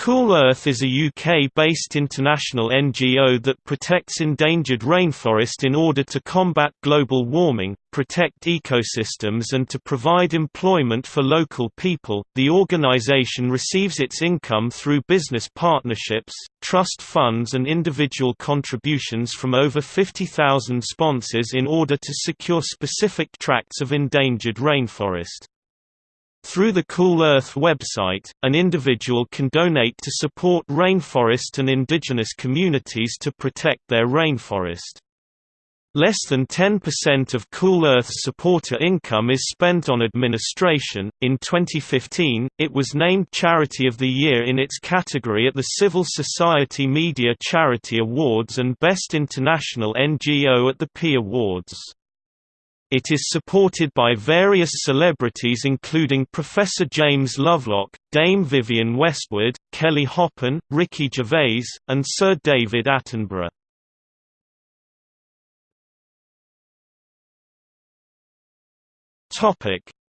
Cool Earth is a UK-based international NGO that protects endangered rainforest in order to combat global warming, protect ecosystems and to provide employment for local people. The organisation receives its income through business partnerships, trust funds and individual contributions from over 50,000 sponsors in order to secure specific tracts of endangered rainforest. Through the Cool Earth website, an individual can donate to support rainforest and indigenous communities to protect their rainforest. Less than 10% of Cool Earth's supporter income is spent on administration. In 2015, it was named Charity of the Year in its category at the Civil Society Media Charity Awards and Best International NGO at the P Awards. It is supported by various celebrities including Professor James Lovelock, Dame Vivienne Westwood, Kelly Hoppen, Ricky Gervais, and Sir David Attenborough.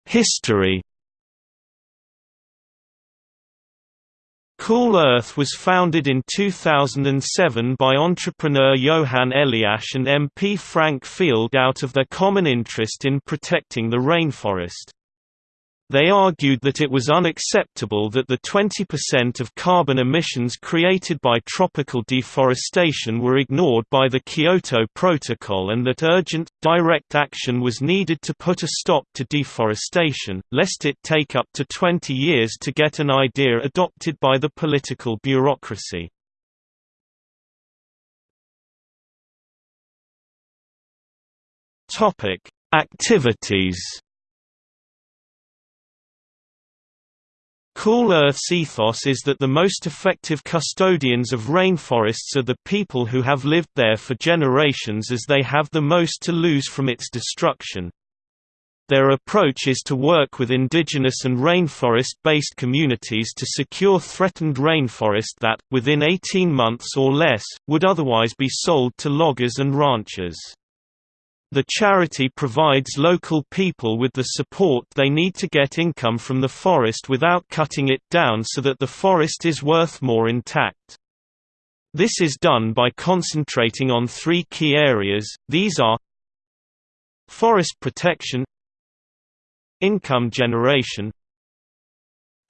History Cool Earth was founded in 2007 by entrepreneur Johan Eliasch and MP Frank Field out of their common interest in protecting the rainforest. They argued that it was unacceptable that the 20% of carbon emissions created by tropical deforestation were ignored by the Kyoto Protocol and that urgent, direct action was needed to put a stop to deforestation, lest it take up to 20 years to get an idea adopted by the political bureaucracy. Activities Cool Earth's ethos is that the most effective custodians of rainforests are the people who have lived there for generations as they have the most to lose from its destruction. Their approach is to work with indigenous and rainforest-based communities to secure threatened rainforest that, within 18 months or less, would otherwise be sold to loggers and ranchers. The charity provides local people with the support they need to get income from the forest without cutting it down so that the forest is worth more intact. This is done by concentrating on three key areas, these are Forest protection Income generation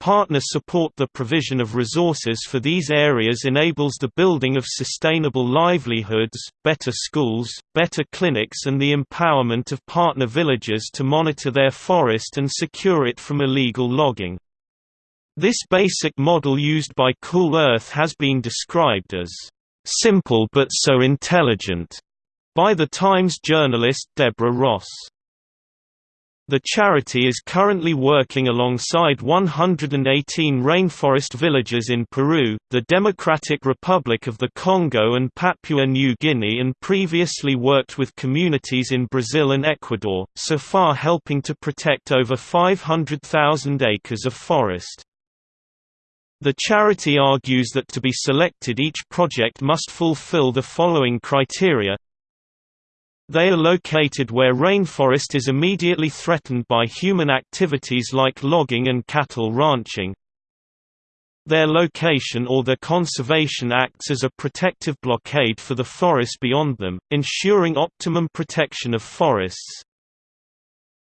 Partner support The provision of resources for these areas enables the building of sustainable livelihoods, better schools, better clinics and the empowerment of partner villages to monitor their forest and secure it from illegal logging. This basic model used by Cool Earth has been described as, "...simple but so intelligent", by the Times journalist Deborah Ross. The charity is currently working alongside 118 rainforest villages in Peru, the Democratic Republic of the Congo and Papua New Guinea and previously worked with communities in Brazil and Ecuador, so far helping to protect over 500,000 acres of forest. The charity argues that to be selected each project must fulfill the following criteria they are located where rainforest is immediately threatened by human activities like logging and cattle ranching. Their location or their conservation acts as a protective blockade for the forest beyond them, ensuring optimum protection of forests.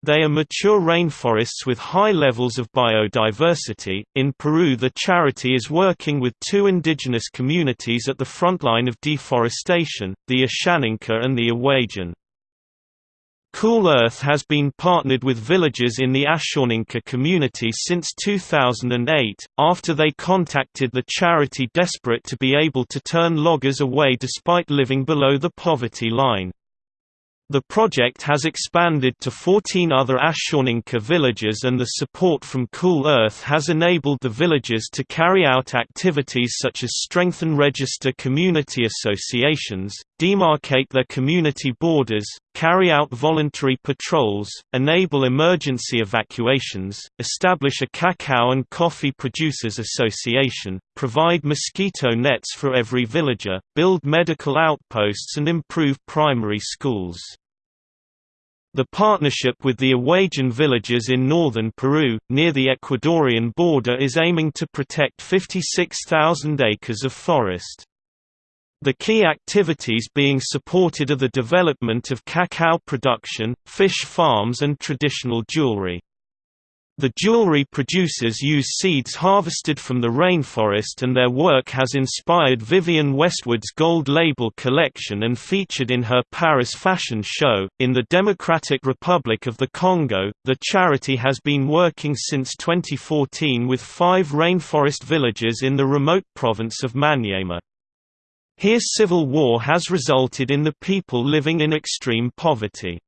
They are mature rainforests with high levels of biodiversity. In Peru, the charity is working with two indigenous communities at the frontline of deforestation, the Ashaninka and the Awajan. Cool Earth has been partnered with villages in the Ashaninka community since 2008, after they contacted the charity desperate to be able to turn loggers away despite living below the poverty line. The project has expanded to 14 other Ashaninka villages and the support from Cool Earth has enabled the villages to carry out activities such as strengthen register community associations, demarcate their community borders, carry out voluntary patrols, enable emergency evacuations, establish a cacao and coffee producers association, provide mosquito nets for every villager, build medical outposts and improve primary schools. The partnership with the Awajan villages in northern Peru, near the Ecuadorian border is aiming to protect 56,000 acres of forest. The key activities being supported are the development of cacao production, fish farms and traditional jewelry. The jewelry producers use seeds harvested from the rainforest and their work has inspired Vivienne Westwood's Gold Label collection and featured in her Paris fashion show. In the Democratic Republic of the Congo, the charity has been working since 2014 with five rainforest villages in the remote province of Maniema. Here civil war has resulted in the people living in extreme poverty.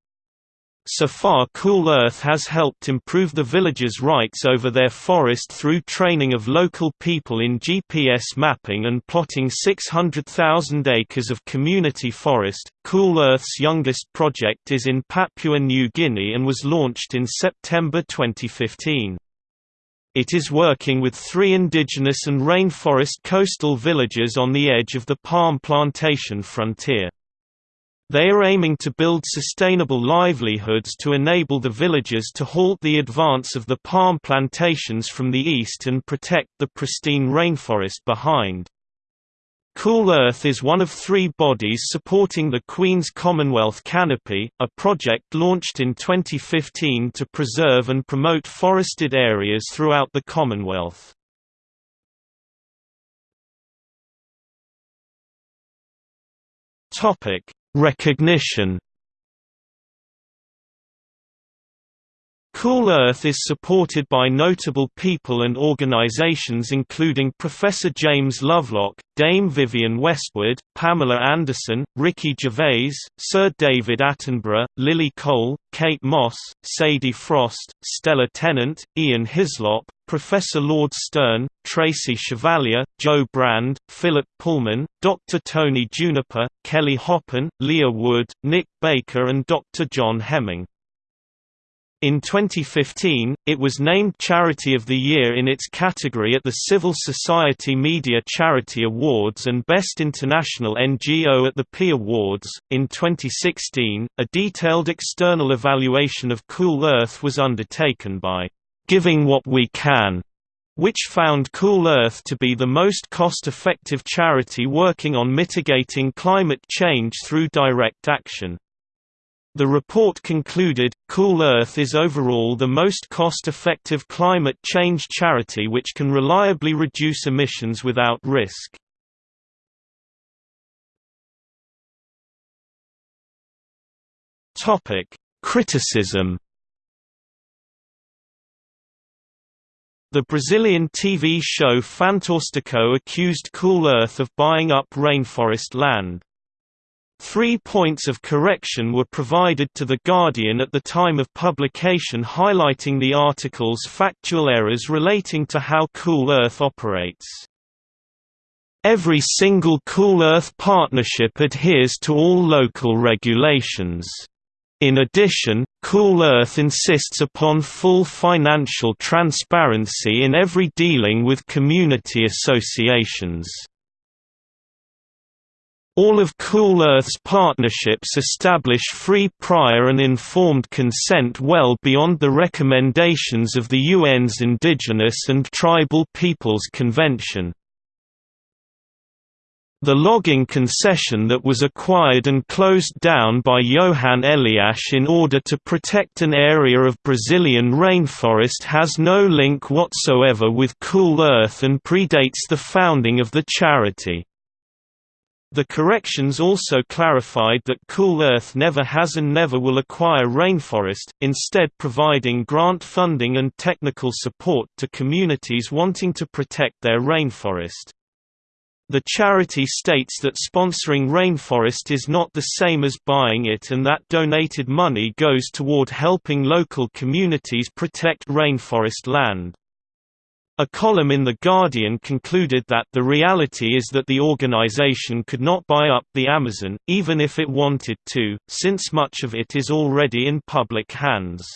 So far Cool Earth has helped improve the villagers' rights over their forest through training of local people in GPS mapping and plotting 600,000 acres of community forest. Cool Earth's youngest project is in Papua New Guinea and was launched in September 2015. It is working with three indigenous and rainforest coastal villages on the edge of the palm plantation frontier. They are aiming to build sustainable livelihoods to enable the villagers to halt the advance of the palm plantations from the east and protect the pristine rainforest behind. Cool Earth is one of three bodies supporting the Queen's Commonwealth Canopy, a project launched in 2015 to preserve and promote forested areas throughout the Commonwealth. Recognition Cool Earth is supported by notable people and organizations including Professor James Lovelock, Dame Vivienne Westwood, Pamela Anderson, Ricky Gervais, Sir David Attenborough, Lily Cole, Kate Moss, Sadie Frost, Stella Tennant, Ian Hislop, Professor Lord Stern, Tracy Chevalier, Jo Brand, Philip Pullman, Dr. Tony Juniper, Kelly Hoppen, Leah Wood, Nick Baker and Dr. John Hemming. In 2015, it was named Charity of the Year in its category at the Civil Society Media Charity Awards and Best International NGO at the P Awards. In 2016, a detailed external evaluation of Cool Earth was undertaken by Giving What We Can, which found Cool Earth to be the most cost-effective charity working on mitigating climate change through direct action. The report concluded, Cool Earth is overall the most cost-effective climate change charity which can reliably reduce emissions without risk. Criticism The Brazilian TV show Fantástico accused Cool Earth of buying up rainforest land. Three points of correction were provided to The Guardian at the time of publication highlighting the article's factual errors relating to how Cool Earth operates. Every single Cool Earth partnership adheres to all local regulations. In addition, Cool Earth insists upon full financial transparency in every dealing with community associations. All of Cool Earth's partnerships establish free prior and informed consent well beyond the recommendations of the UN's Indigenous and Tribal Peoples Convention. The logging concession that was acquired and closed down by Johan Eliasch in order to protect an area of Brazilian rainforest has no link whatsoever with Cool Earth and predates the founding of the charity. The corrections also clarified that Cool Earth never has and never will acquire rainforest, instead providing grant funding and technical support to communities wanting to protect their rainforest. The charity states that sponsoring rainforest is not the same as buying it and that donated money goes toward helping local communities protect rainforest land. A column in The Guardian concluded that the reality is that the organization could not buy up the Amazon, even if it wanted to, since much of it is already in public hands.